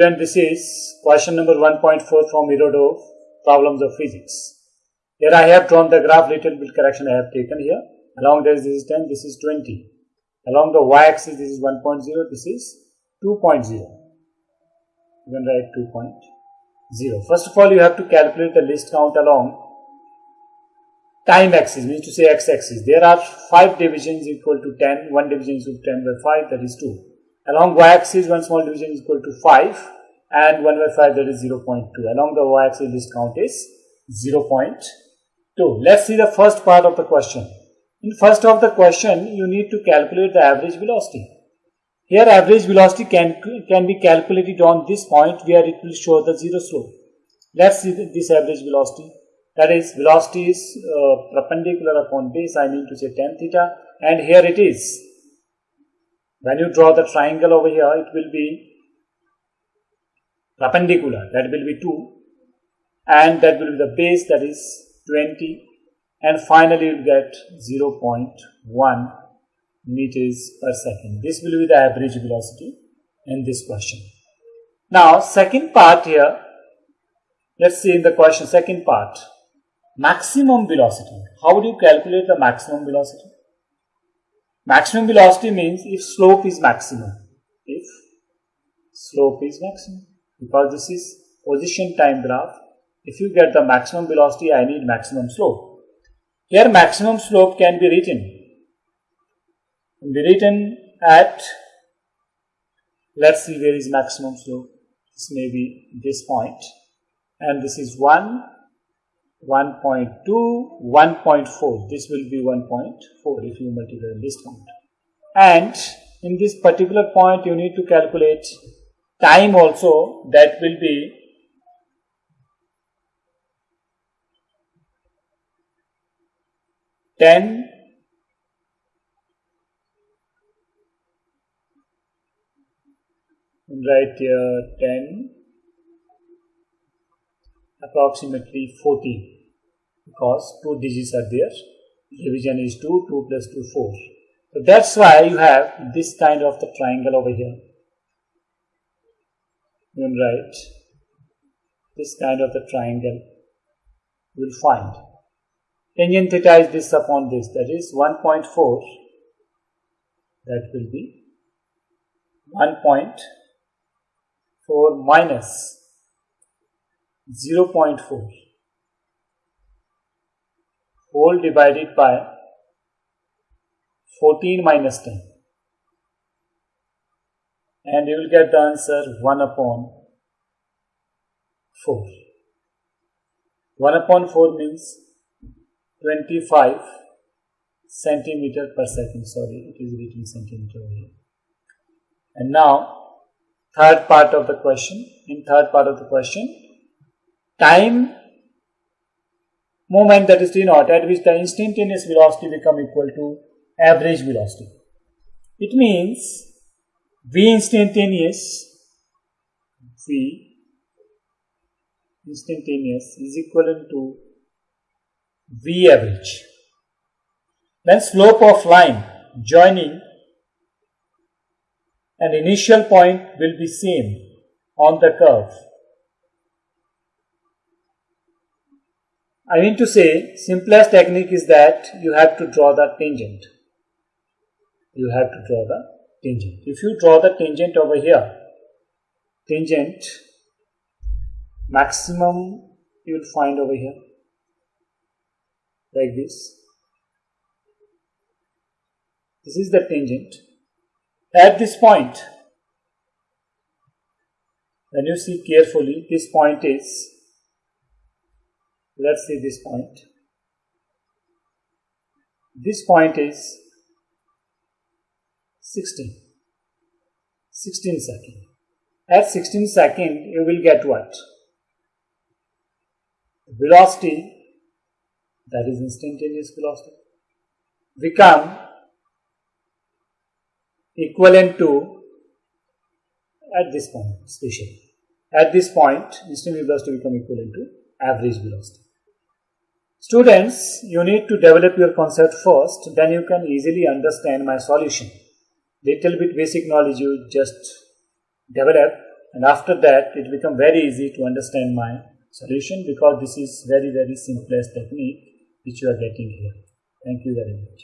Then this is question number 1.4 from Irodov, Problems of Physics. Here I have drawn the graph, little bit correction I have taken here. Along this, this is 10, this is 20. Along the y-axis, this is 1.0, this is 2.0. You can write 2.0. First of all, you have to calculate the list count along time axis, means to say x-axis. There are 5 divisions equal to 10, 1 division is equal to 10 by 5, that is 2. Along y-axis, one small division is equal to 5 and 1 by 5 that is 0 0.2. Along the y-axis, this count is 0 0.2. Let's see the first part of the question. In first of the question, you need to calculate the average velocity. Here average velocity can, can be calculated on this point where it will show the zero slope. Let's see this average velocity. That is velocity is uh, perpendicular upon base, I mean to say tan theta and here it is. When you draw the triangle over here, it will be perpendicular, that will be 2 and that will be the base that is 20 and finally you will get 0.1 meters per second. This will be the average velocity in this question. Now second part here, let's see in the question second part, maximum velocity. How do you calculate the maximum velocity? Maximum velocity means if slope is maximum. If slope is maximum. Because this is position time graph. If you get the maximum velocity, I need maximum slope. Here maximum slope can be written. Can be written at, let's see where is maximum slope. This may be this. And this is 1, 1.2, 1.4. This will be 1.4 if you multiply this point. And in this particular point, you need to calculate time also. That will be 10 write here 10 approximately 40 because two digits are there. Division is 2 2 plus 2 4 so that's why you have this kind of the triangle over here. You can write this kind of the triangle you will find. Tangent theta is this upon this. That is 1.4 that will be 1.4 minus 0.4 whole divided by 14 minus 10 and you will get the answer 1 upon 4 1 upon 4 means 25 centimeter per second. Sorry, it is written centimeter here. And now, third part of the question. In third part of the question, time moment that is t naught at which the instantaneous velocity become equal to average velocity. It means v instantaneous v instantaneous is equivalent to V average. Then slope of line joining an initial point will be same on the curve. I mean to say simplest technique is that you have to draw the tangent. You have to draw the tangent. If you draw the tangent over here, tangent maximum you will find over here like this. This is the tangent. At this point, when you see carefully, this point is, let's see this point. This point is 16. 16 second. At 16 second, you will get what? Velocity that is instantaneous velocity, become equivalent to at this point especially. At this point, instantaneous velocity become equivalent to average velocity. Students, you need to develop your concept first, then you can easily understand my solution. Little bit basic knowledge you just develop, and after that it become very easy to understand my solution because this is very very simplest technique which you are getting here. Thank you very much.